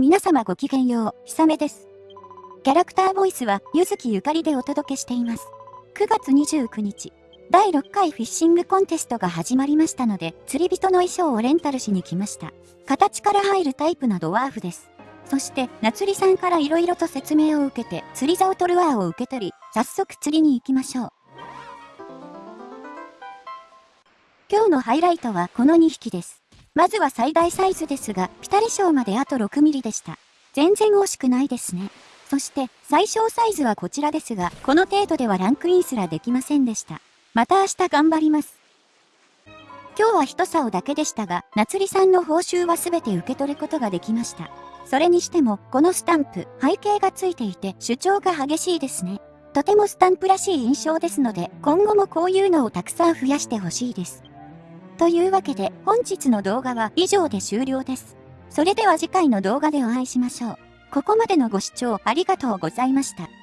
皆様ごきげんよう、ひさめです。キャラクターボイスは、ゆずきゆかりでお届けしています。9月29日、第6回フィッシングコンテストが始まりましたので、釣り人の衣装をレンタルしに来ました。形から入るタイプなドワーフです。そして、夏りさんから色々と説明を受けて、釣り竿トルワーを受け取り、早速釣りに行きましょう。今日のハイライトはこの2匹です。まずは最大サイズですが、ピタリ賞まであと6ミリでした。全然惜しくないですね。そして、最小サイズはこちらですが、この程度ではランクインすらできませんでした。また明日頑張ります。今日は一竿だけでしたが、夏りさんの報酬は全て受け取ることができました。それにしても、このスタンプ、背景がついていて主張が激しいですね。とてもスタンプらしい印象ですので、今後もこういうのをたくさん増やしてほしいです。というわけで本日の動画は以上で終了です。それでは次回の動画でお会いしましょう。ここまでのご視聴ありがとうございました。